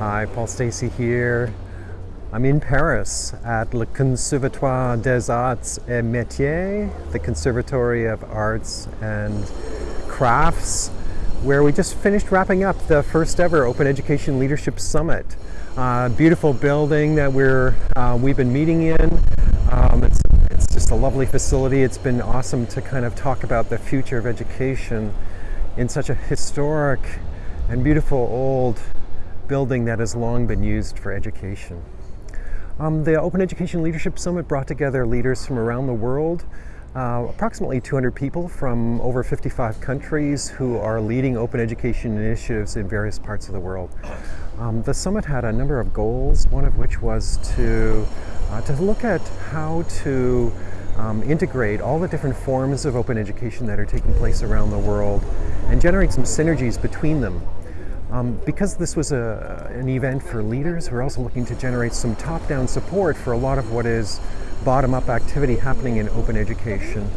Hi, Paul Stacey here. I'm in Paris at Le Conservatoire des Arts et Métiers, the Conservatory of Arts and Crafts, where we just finished wrapping up the first ever Open Education Leadership Summit. Uh, beautiful building that we're, uh, we've been meeting in. Um, it's, it's just a lovely facility. It's been awesome to kind of talk about the future of education in such a historic and beautiful old building that has long been used for education. Um, the Open Education Leadership Summit brought together leaders from around the world, uh, approximately 200 people from over 55 countries who are leading open education initiatives in various parts of the world. Um, the summit had a number of goals, one of which was to, uh, to look at how to um, integrate all the different forms of open education that are taking place around the world and generate some synergies between them um, because this was a, an event for leaders, we're also looking to generate some top-down support for a lot of what is bottom-up activity happening in open education.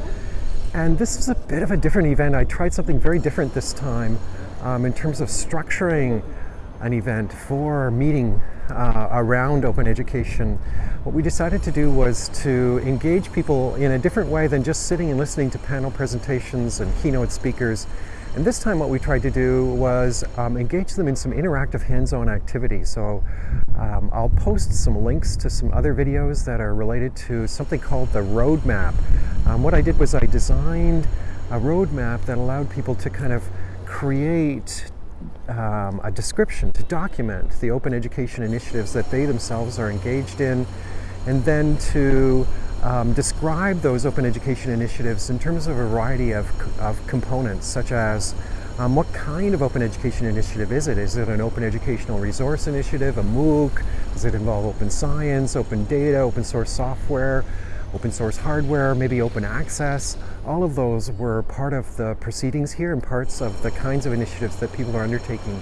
And this is a bit of a different event. I tried something very different this time um, in terms of structuring an event for meeting uh, around open education. What we decided to do was to engage people in a different way than just sitting and listening to panel presentations and keynote speakers and this time what we tried to do was um, engage them in some interactive hands-on activities. So um, I'll post some links to some other videos that are related to something called the roadmap. Um, what I did was I designed a roadmap that allowed people to kind of create um, a description to document the open education initiatives that they themselves are engaged in and then to um, describe those open education initiatives in terms of a variety of, of components, such as um, what kind of open education initiative is it? Is it an open educational resource initiative, a MOOC? Does it involve open science, open data, open source software, open source hardware, maybe open access? All of those were part of the proceedings here and parts of the kinds of initiatives that people are undertaking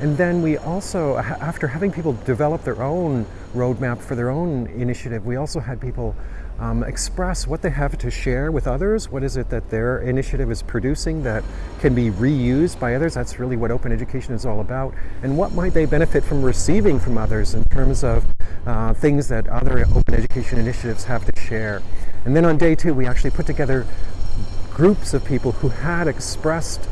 and then we also, after having people develop their own roadmap for their own initiative, we also had people um, express what they have to share with others. What is it that their initiative is producing that can be reused by others? That's really what open education is all about. And what might they benefit from receiving from others in terms of uh, things that other open education initiatives have to share. And then on day two, we actually put together groups of people who had expressed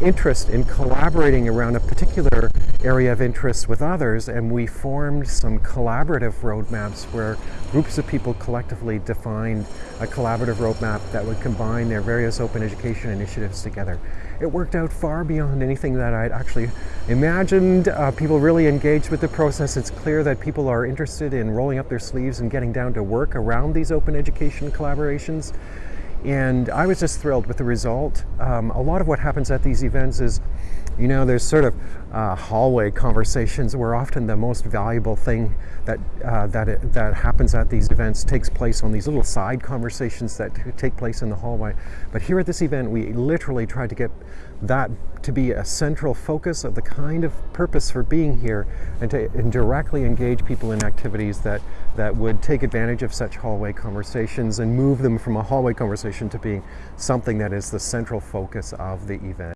interest in collaborating around a particular area of interest with others and we formed some collaborative roadmaps where groups of people collectively defined a collaborative roadmap that would combine their various open education initiatives together. It worked out far beyond anything that I'd actually imagined. Uh, people really engaged with the process. It's clear that people are interested in rolling up their sleeves and getting down to work around these open education collaborations. And I was just thrilled with the result. Um, a lot of what happens at these events is, you know, there's sort of uh, hallway conversations where often the most valuable thing that uh, that it, that happens at these events takes place on these little side conversations that take place in the hallway. But here at this event, we literally tried to get that to be a central focus of the kind of purpose for being here and to and directly engage people in activities that that would take advantage of such hallway conversations and move them from a hallway conversation to being something that is the central focus of the event.